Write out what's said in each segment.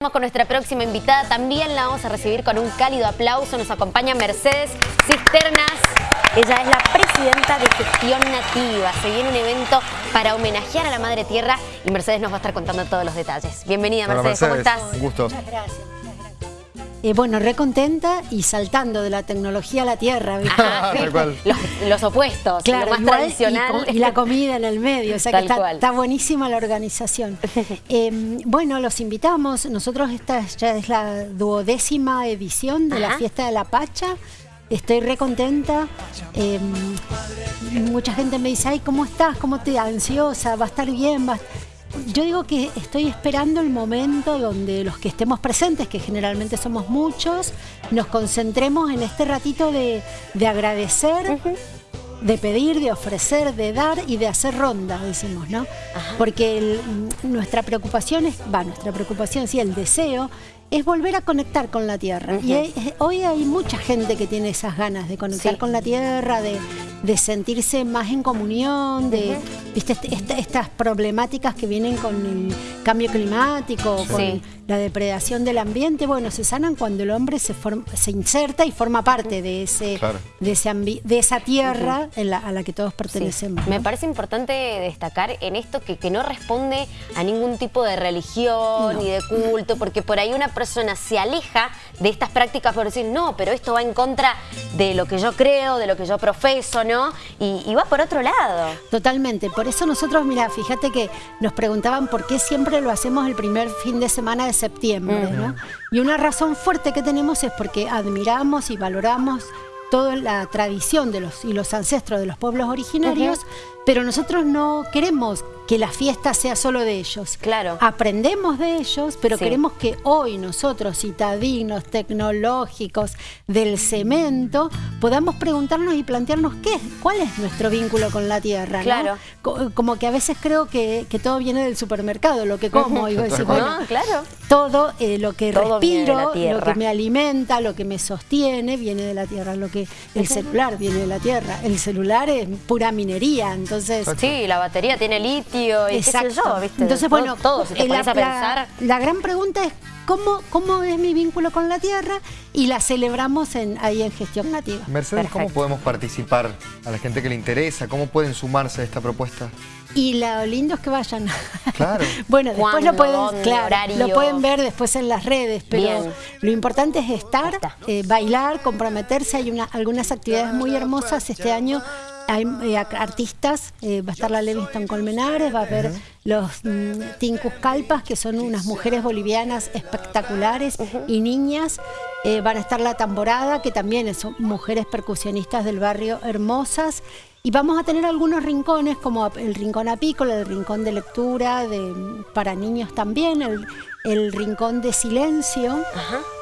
Vamos con nuestra próxima invitada, también la vamos a recibir con un cálido aplauso. Nos acompaña Mercedes Cisternas. Ella es la presidenta de Gestión Nativa. Se viene un evento para homenajear a la Madre Tierra y Mercedes nos va a estar contando todos los detalles. Bienvenida Mercedes, ¿cómo estás? Un gusto. Muchas gracias. Eh, bueno, recontenta y saltando de la tecnología a la tierra. cual. Los, los opuestos, lo más igual, tradicional. Y, la comida en el medio, o sea que está, buenísima la organización. Eh, bueno, los invitamos, nosotros esta ya es la duodécima edición de Ajá. la Fiesta de la Pacha. Estoy re contenta. Eh, mucha gente me dice, ay, ¿cómo estás? ¿Cómo te ansiosa? ¿Va a estar bien? ¿Va-". Yo digo que estoy esperando el momento donde los que estemos presentes, que generalmente somos muchos, nos concentremos en este ratito de, de agradecer, de pedir, de ofrecer, de dar y de hacer ronda, decimos, ¿no? Porque el- nuestra preocupación es, va, nuestra preocupación, sí, el deseo es volver a conectar con la tierra. Y hay- hoy hay mucha gente que tiene esas ganas de conectar Sí. con la tierra, de, de sentirse más en comunión, de ¿viste? Est- est- estas problemáticas que vienen con el cambio climático, con Sí. La depredación del ambiente, bueno, se sanan cuando el hombre se, form- se inserta y forma parte de, ese, Claro. de, ese de esa tierra en la- a la que todos Sí. pertenecemos. Me parece importante destacar en esto que, que no responde a ningún tipo de religión No. ni de culto, porque por ahí una persona se aleja de estas prácticas por decir, no, pero esto va en contra de lo que yo creo, de lo que yo profeso, ¿no? Y, y va por otro lado. Totalmente. Por eso nosotros, mira, fíjate que nos preguntaban por qué siempre lo hacemos el primer fin de semana de septiembre, ¿no? Y una razón fuerte que tenemos es porque admiramos y valoramos toda la tradición de los y los ancestros de los pueblos originarios, pero nosotros no queremos que la fiesta sea solo de ellos. Claro. Aprendemos de ellos, pero Sí. queremos que hoy nosotros, citadinos, tecnológicos, del cemento, podamos preguntarnos y plantearnos qué, cuál es nuestro vínculo con la tierra. Claro. Co- Como que a veces creo que, que todo viene del supermercado, lo que como. y bueno, No, claro. todo eh, lo que Todo respiro, lo que me alimenta, lo que me sostiene, viene de la tierra. Lo que el celular viene de la tierra. El celular es pura minería, entonces. Sí, la batería tiene litio y qué sé yo, ¿viste? Entonces, Todo- bueno, todo, si te eh, la, a pensar. la- la gran pregunta es ¿cómo, cómo es mi vínculo con la tierra y la celebramos en, ahí en Gestión Nativa. Mercedes, ¿cómo podemos participar a la gente que le interesa? ¿Cómo pueden sumarse a esta propuesta? Y lo lindo es que vayan. Claro. bueno, después lo pueden, claro, lo pueden ver después en las redes, pero Bien. lo importante es estar, eh, bailar, comprometerse. Hay una, algunas actividades muy hermosas este año. Hay eh, artistas, eh, va a estar la Levingston Colmenares, va a haber los mm, Tincus Calpas, que son unas mujeres bolivianas espectaculares y niñas. Eh, van a estar la Tamborada, que también son mujeres percusionistas del barrio hermosas. Y vamos a tener algunos rincones, como el rincón apícola, el rincón de lectura de, para niños también, el, el rincón de silencio,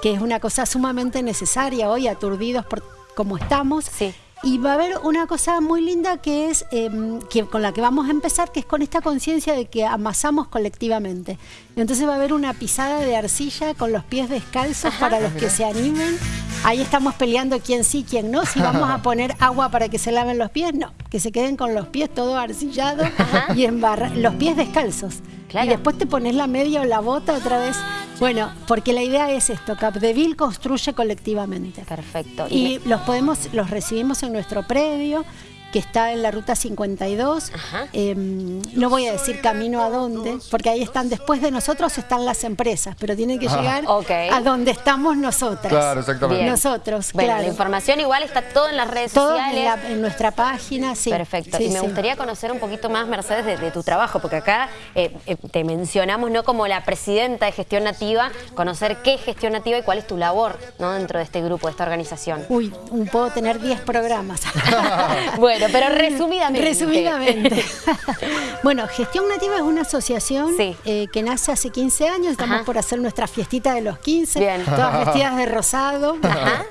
que es una cosa sumamente necesaria hoy, aturdidos por cómo estamos. Sí. Y va a haber una cosa muy linda que es em, que con la que vamos a empezar, que es con esta conciencia de que amasamos colectivamente. Entonces va a haber una pisada de arcilla con los pies descalzos para los que se animen. Ahí estamos peleando quién sí, quién no. Si vamos a poner agua para que se laven los pies, no. Que se queden con los pies todo arcillados y embarra los pies descalzos. Claro. Y después te pones la media o la bota otra vez. Bueno, porque la idea es esto, Capdeville construye colectivamente. Perfecto. Y los podemos, los recibimos en nuestro predio, que está en la ruta 52. Ajá. Eh, no voy a decir camino a dónde, porque ahí están, después de nosotros están las empresas, pero tienen que llegar a donde estamos nosotras. Claro, exactamente. Bien. Nosotros, Bueno, claro. la información igual está todo en las redes Todo sociales. en, la- en nuestra página, sí. Perfecto. Sí, y me sí. gustaría conocer un poquito más, Mercedes, de, de tu trabajo, porque acá eh, eh, te mencionamos no como la presidenta de Gestión Nativa, conocer qué es Gestión Nativa y cuál es tu labor ¿no? dentro de este grupo, de esta organización. Uy, puedo tener 10 programas. bueno, pero resumidamente. Resumidamente. bueno, Gestión Nativa es una asociación Sí. eh, que nace hace 15 años. Estamos Ajá. por hacer nuestra fiestita de los 15. Bien. Todas vestidas de rosado. Ajá.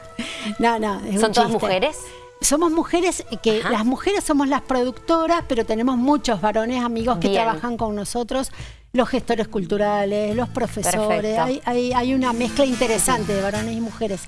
No, no, es un ¿Son todas mujeres? Somos mujeres que Ajá. las mujeres somos las productoras, pero tenemos muchos varones amigos que Bien. trabajan con nosotros, los gestores culturales, los profesores. Perfecto. Hay, hay- hay una mezcla interesante de varones y mujeres.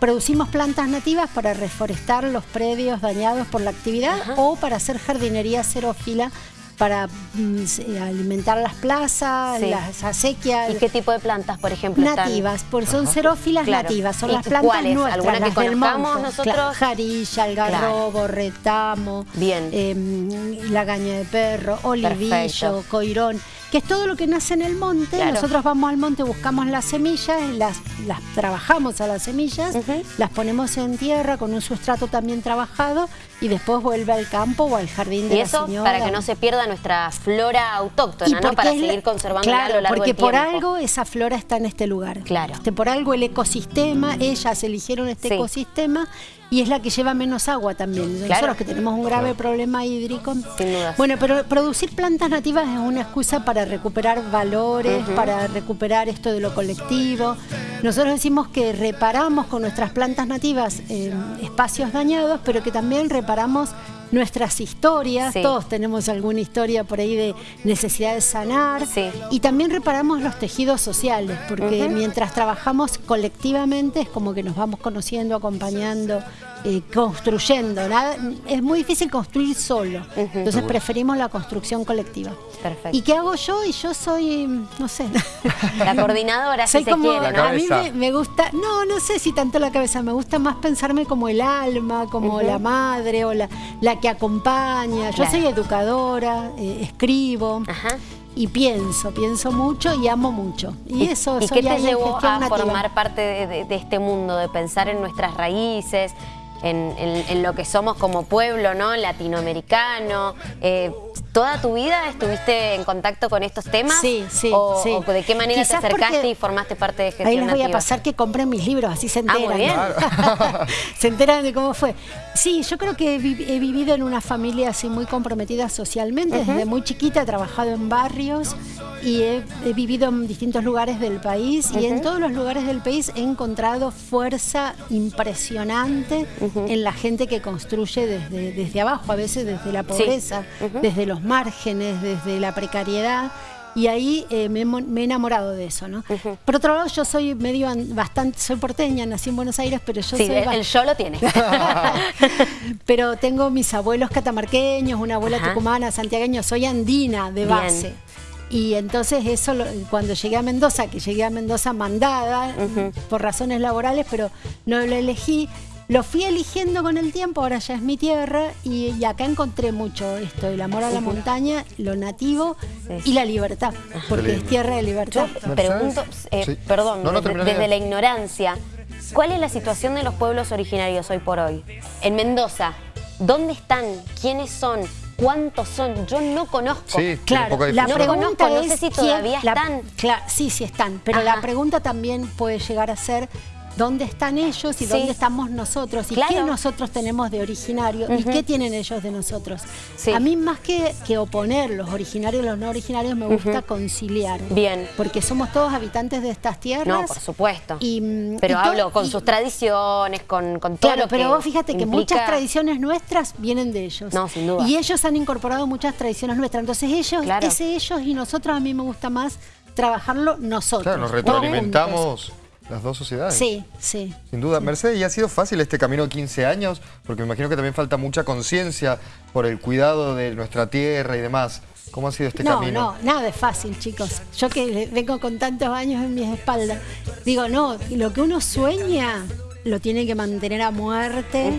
Producimos plantas nativas para reforestar los predios dañados por la actividad o para hacer jardinería cero fila para mm, alimentar las plazas, las acequias. ¿Y qué tipo de plantas, por ejemplo? Nativas, por, son xerófilas nativas, son las plantas nuestras, ¿Alguna que conozcamos nosotros? jarilla, algarrobo, retamo, Bien. La gaña de perro, olivillo, coirón que es todo lo que nace en el monte. Nosotros vamos al monte, buscamos las semillas, las, las trabajamos a las semillas, las ponemos en tierra con un sustrato también trabajado y después vuelve al campo o al jardín de y eso para que no se pierda nuestra flora autóctona, ¿no? Para seguir conservándola a lo largo porque por algo esa flora está en este lugar. Claro. Este, por algo el ecosistema, ellas eligieron este ecosistema y es la que lleva menos agua también. Nosotros que tenemos un grave problema hídrico. Sin duda. Bueno, pero producir plantas nativas es una excusa para recuperar valores, para recuperar esto de lo colectivo. Nosotros decimos que reparamos con nuestras plantas nativas eh, espacios dañados, pero que también reparamos nuestras historias, todos tenemos alguna historia por ahí de necesidad de sanar. Y también reparamos los tejidos sociales, porque mientras trabajamos colectivamente es como que nos vamos conociendo, acompañando, eh, construyendo. es muy difícil construir solo, entonces preferimos la construcción colectiva. Perfecto. ¿Y qué hago yo? Y yo soy, no sé. La coordinadora, si se quiere. A mí me, gusta, no, no sé si tanto la cabeza, me gusta más pensarme como el alma, como la madre o la, la que acompaña. Yo soy educadora, eh, escribo. Y pienso, pienso mucho y amo mucho. Y, eso ¿Y qué te llevó a formar parte de, este mundo, de pensar en nuestras raíces, en, lo que somos como pueblo ¿no? latinoamericano. Eh, ¿Toda tu vida estuviste en contacto con estos temas? Sí, sí. ¿O, sí. de qué manera te acercaste y formaste parte de Gestión Ahí les voy a pasar que compren mis libros, así se enteran. Ah, muy bien. se enteran de cómo fue. Sí, yo creo que he, vivido en una familia así muy comprometida socialmente. Desde muy chiquita he trabajado en barrios y he, vivido en distintos lugares del país. Y en todos los lugares del país he encontrado fuerza impresionante en la gente que construye desde, desde abajo, a veces desde la pobreza, desde los márgenes, desde la precariedad. Y ahí eh, me, he enamorado de eso, ¿no? Por otro lado, yo soy medio bastante, soy porteña, nací en Buenos Aires, pero yo sí, soy... el yo lo tiene. pero tengo mis abuelos catamarqueños, una abuela tucumana, santiagueño, soy andina de base. Y entonces eso, cuando llegué a Mendoza, que llegué a Mendoza mandada por razones laborales, pero no lo elegí, lo fui eligiendo con el tiempo, ahora ya es mi tierra y, acá encontré mucho esto, el amor a la montaña, lo nativo y la libertad, porque es tierra de libertad. Yo pregunto, eh, perdón, desde, la ignorancia, ¿cuál es la situación de los pueblos originarios hoy por hoy? En Mendoza, ¿dónde están? ¿Quiénes son? ¿Cuántos son? Yo no conozco. Sí, claro, la pregunta es, no sé si todavía están. Claro, sí, sí están, pero la pregunta también puede llegar a ser dónde están ellos y dónde estamos nosotros y qué nosotros tenemos de originario y qué tienen ellos de nosotros. A mí más que, que oponer los originarios y los no originarios me gusta conciliar. Bien. Porque somos todos habitantes de estas tierras. No, por supuesto. Y, pero hablo con sus tradiciones, con, con todo claro, lo pero vos fíjate que muchas tradiciones nuestras vienen de ellos. No, sin duda. Y ellos han incorporado muchas tradiciones nuestras. Entonces ellos, ese ellos y nosotros a mí me gusta más trabajarlo nosotros. Claro, nos retroalimentamos las dos sociedades. Sí, sí. Sin duda. Mercedes, ¿y ha sido fácil este camino de 15 años? Porque me imagino que también falta mucha conciencia por el cuidado de nuestra tierra y demás. ¿Cómo ha sido este camino? No, no, nada es fácil, chicos. Yo que vengo con tantos años en mis espaldas, digo, no, lo que uno sueña lo tiene que mantener a muerte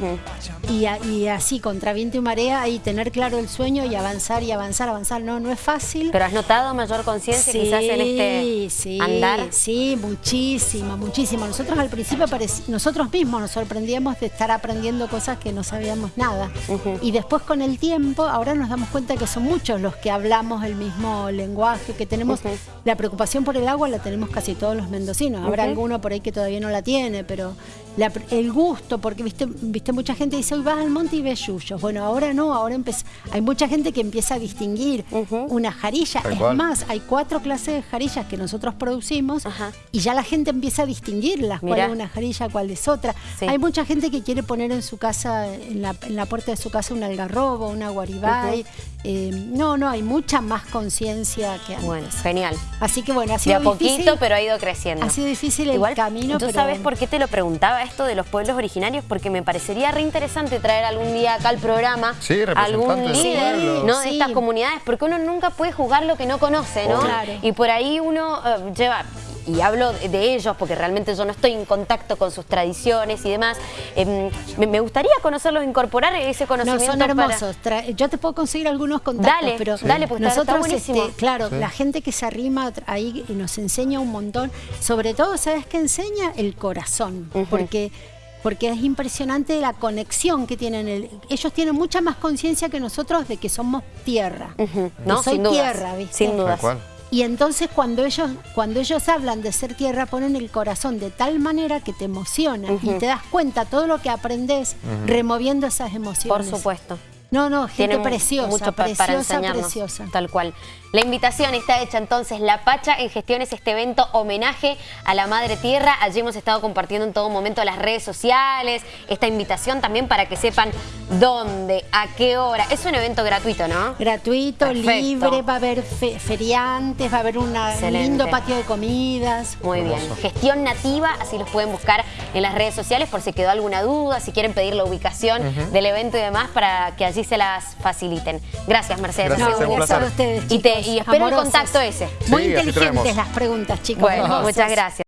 y, así contra viento y marea y tener claro el sueño y avanzar y avanzar, avanzar. No, no es fácil. ¿Pero has notado mayor conciencia quizás en este sí, andar? Sí, muchísimo, muchísimo. Nosotros al principio, nosotros mismos nos sorprendíamos de estar aprendiendo cosas que no sabíamos nada. Y después con el tiempo, ahora nos damos cuenta que son muchos los que hablamos el mismo lenguaje, que tenemos la preocupación por el agua la tenemos casi todos los mendocinos. Habrá alguno por ahí que todavía no la tiene, pero el gusto, porque viste, viste mucha gente dice, vas al monte y ves yuyos. Bueno, ahora no, ahora hay mucha gente que empieza a distinguir una jarilla. es más, hay cuatro clases de jarillas que nosotros producimos y ya la gente empieza a distinguirlas, cuál es una jarilla, cuál es otra. Hay mucha gente que quiere poner en su casa, en la, en la puerta de su casa un algarrobo, una guaribay. Eh, no, no, hay mucha más conciencia que antes. Bueno, genial. Así que bueno, ha sido de a poquito, pero ha ido creciendo. Ha sido difícil el camino. ¿Tú sabes por qué te lo preguntaba esto de los pueblos originarios? Porque me parecería reinteresante interesante traer algún día acá al programa Sí, algún líder. ¿no? de estas comunidades, porque uno nunca puede juzgar lo que no conoce, ¿no? Claro. Y por ahí uno eh, lleva y hablo de- ellos porque realmente yo no estoy en contacto con sus tradiciones y demás. Em, me, me gustaría conocerlos, incorporar ese No, conocimiento son para- hermosos. Yo te puedo conseguir algunos contactos, Dale, pero dale, porque está- está nosotros, buenísimo. este, claro, Sí. la gente que se arrima ahí y nos enseña un montón. Sobre todo, ¿sabes qué enseña? El corazón, porque porque es impresionante la conexión que tienen. el- ellos tienen mucha más conciencia que nosotros de que somos tierra. ¿no? soy Sin dudas, tierra, ¿viste? sin dudas. Y entonces cuando ellos, cuando ellos hablan de ser tierra, ponen el corazón de tal manera que te emociona y te das cuenta todo lo que aprendes removiendo esas Por emociones. supuesto. No, no, gente Tienen preciosa, mucho preciosa, para preciosa. Tal cual. La invitación está hecha entonces, La Pacha en Gestiones, este evento homenaje a la Madre Tierra. Allí hemos estado compartiendo en todo momento las redes sociales, esta invitación también para que sepan dónde, a qué hora. Es un evento gratuito, ¿no? Gratuito, Perfecto. libre, va a haber fe- feriantes, va a haber una- un lindo patio de comidas. Muy bien. Gestión nativa, así los pueden buscar en las redes sociales por si quedó alguna duda, si quieren pedir la ubicación del evento y demás para que allí se las faciliten. Gracias, Mercedes. Gracias, a ustedes, Y te- y espero el contacto ese. Muy Sí, inteligentes las preguntas, chicos. Bueno, muchas gracias.